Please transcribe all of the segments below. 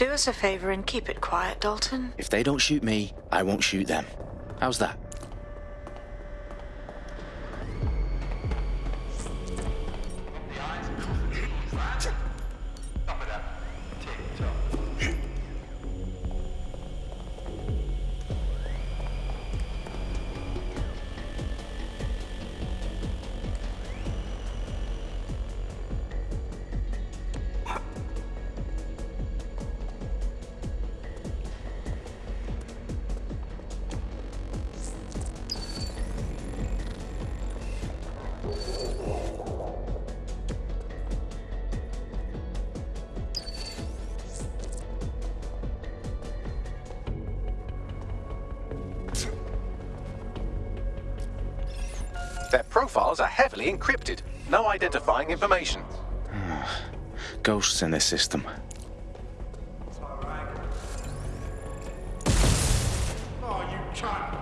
Do us a favor and keep it quiet, Dalton. If they don't shoot me, I won't shoot them. How's that? Their profiles are heavily encrypted. No identifying information. Ghosts in this system. Oh, you cunt!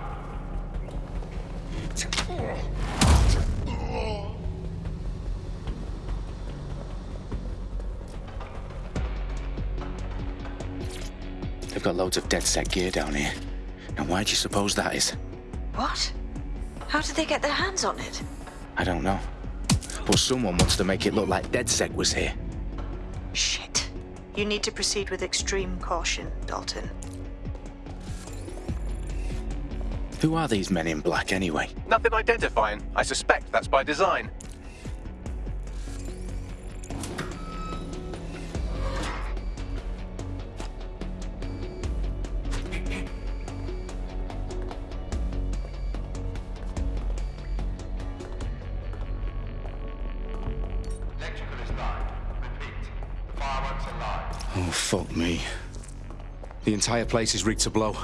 They've got loads of DedSec gear down here. And why do you suppose that is? What? How did they get their hands on it? I don't know. But someone wants to make it look like DedSec was here. Shit. You need to proceed with extreme caution, Dalton. Who are these men in black anyway? Nothing identifying. I suspect that's by design. Oh, fuck me. The entire place is rigged to blow.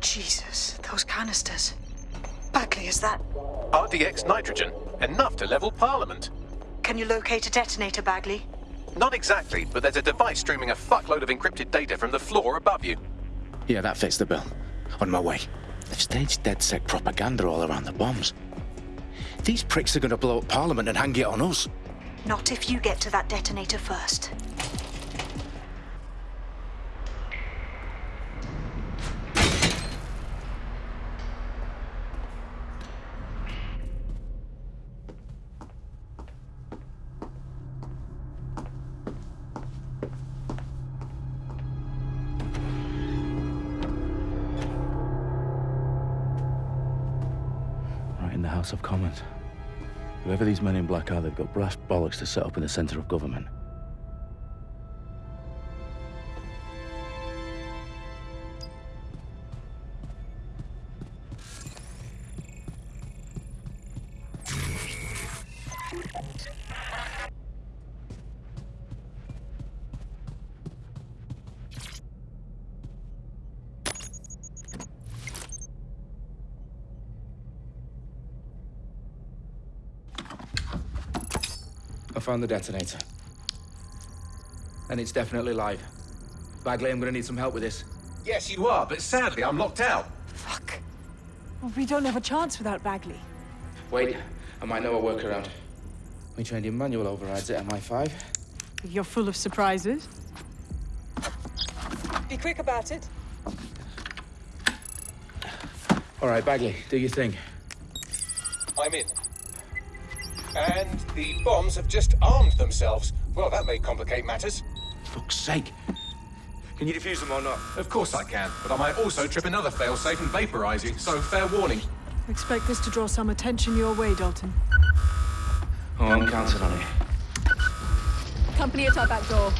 Jesus, those canisters. Bagley, is that... RDX nitrogen. Enough to level Parliament. Can you locate a detonator, Bagley? Not exactly, but there's a device streaming a fuckload of encrypted data from the floor above you. Yeah, that fits the bill. On my way. They've staged DedSec propaganda all around the bombs. These pricks are gonna blow up Parliament and hang it on us. Not if you get to that detonator first. House of Commons. Whoever these men in black are, they've got brass bollocks to set up in the centre of government. I found the detonator. And it's definitely live. Bagley, I'm gonna need some help with this. Yes, you are, but sadly I'm locked out. Fuck. Well, we don't have a chance without Bagley. Wait, I might know a workaround. We trained in manual overrides at MI5. You're full of surprises. Be quick about it. All right, Bagley, do your thing. I'm in. And the bombs have just armed themselves. Well, that may complicate matters. For Fuck's sake. Can you defuse them or not? Of course I can, but I might also trip another failsafe and vaporize you, so fair warning. Expect this to draw some attention your way, Dalton. Oh, I'm counting on it. Company at our back door.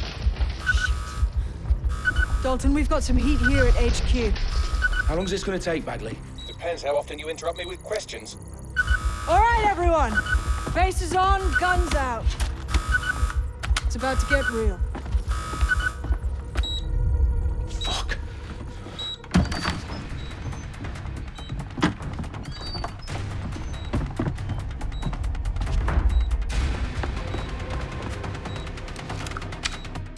Dalton, we've got some heat here at HQ. How long is this gonna take, Bagley? Depends how often you interrupt me with questions. All right, everyone. Faces on, guns out. It's about to get real. Fuck.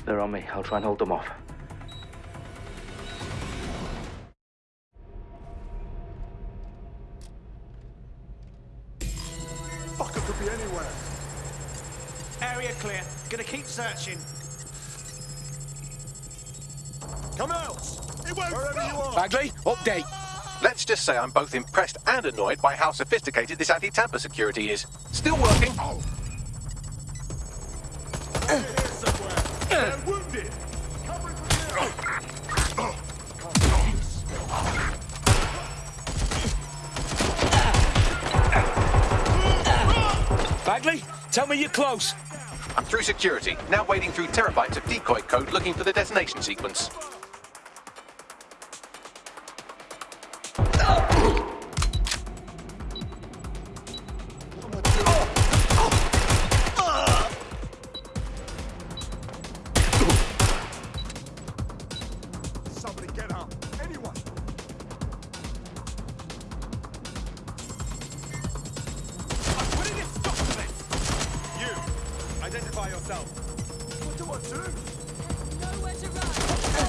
They're on me. I'll try and hold them off. Searching. Come out! It won't Wherever you are! Bagley, update. Let's just say I'm both impressed and annoyed by how sophisticated this anti-tamper security is. Still working. Here somewhere! They're wounded! Covering from here! Bagley, tell me you're close. I'm through security, now wading through terabytes of decoy code looking for the detonation sequence. Somebody get up! Identify yourself! What do I do? There's Nowhere to run.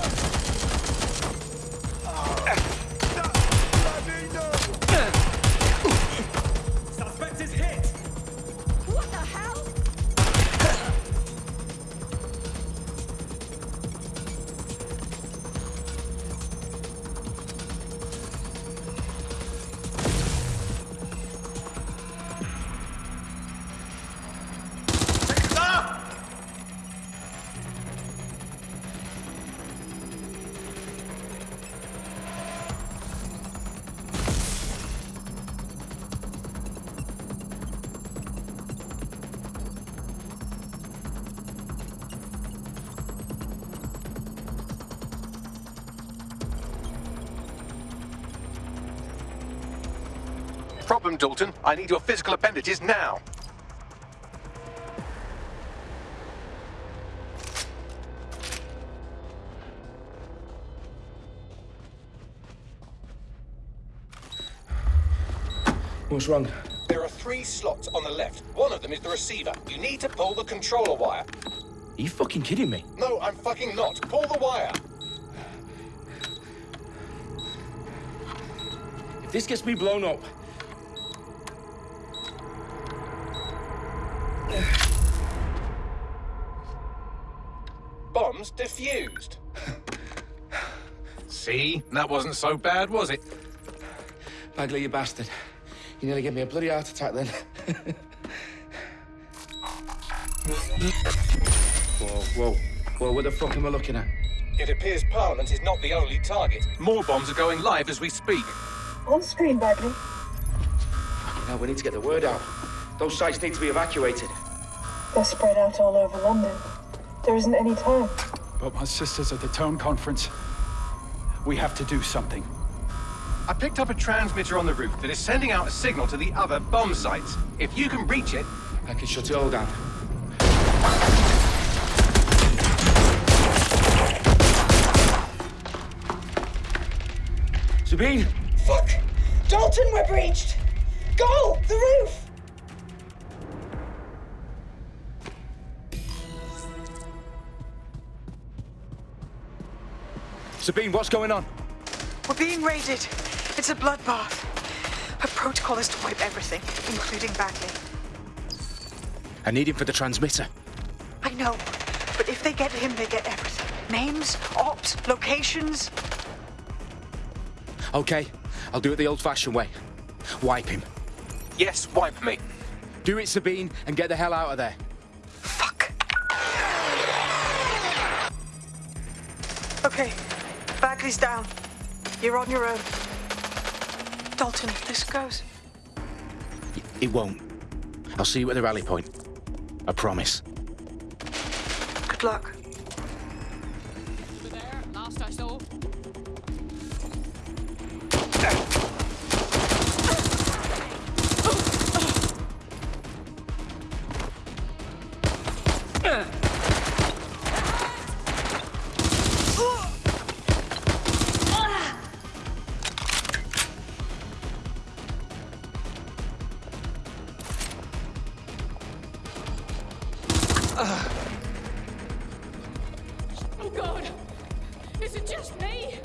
Problem, Dalton. I need your physical appendages now. What's wrong? There are three slots on the left. One of them is the receiver. You need to pull the controller wire. Are you fucking kidding me? No, I'm fucking not. Pull the wire. If this gets me blown up, Bombs defused. See? That wasn't so bad, was it? Bagley, you bastard. You nearly gave me a bloody heart attack then. whoa, whoa, whoa, what the fuck am I looking at? It appears Parliament is not the only target. More bombs are going live as we speak. On screen, Bagley. Now we need to get the word out. Those sites need to be evacuated. They're spread out all over London. There isn't any time. But my sister's at the Tone Conference. We have to do something. I picked up a transmitter on the roof that is sending out a signal to the other bomb sites. If you can reach it, I can shut it all down. Sabine! Fuck! Dalton, we're breached! Go! The roof! Sabine, what's going on? We're being raided. It's a bloodbath. Her protocol is to wipe everything, including Bagley. I need him for the transmitter. I know, but if they get him, they get everything. Names, ops, locations. Okay, I'll do it the old-fashioned way. Wipe him. yes, wipe me. Do it, Sabine, and get the hell out of there. Fuck. Okay, Bagley's down. You're on your own. Dalton, if this goes. It won't. I'll see you at the rally point. I promise. Good luck. Over there, last I saw. Oh god! Is it just me?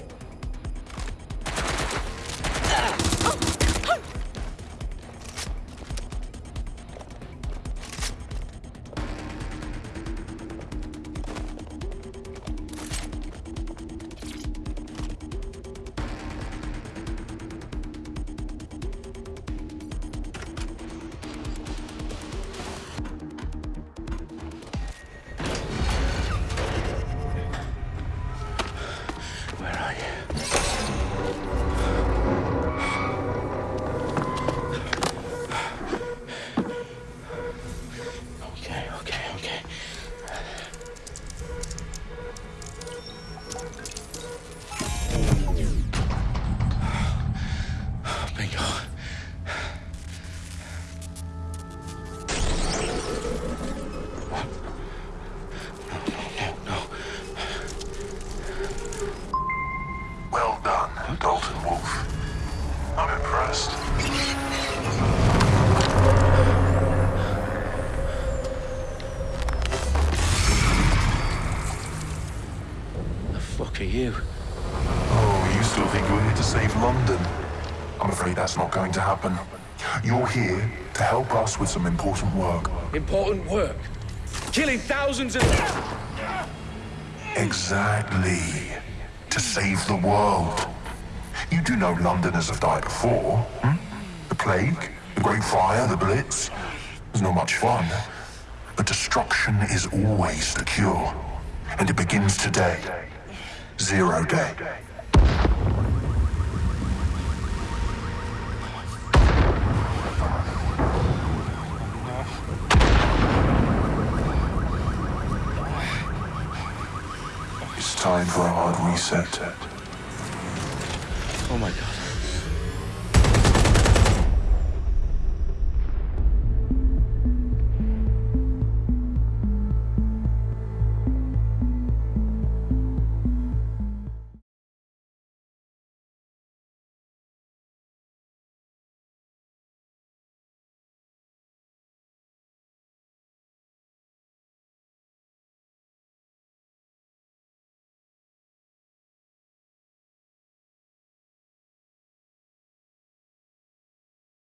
I'm impressed. The fuck are you? Oh, you still think you're here to save London? I'm afraid that's not going to happen. You're here to help us with some important work. Important work? Killing thousands of... Exactly. To save the world. You do know Londoners have died before, hmm? The plague, the Great Fire, the Blitz. It's not much fun. But destruction is always the cure. And it begins today. Zero day. It's time for a hard reset. Oh my god.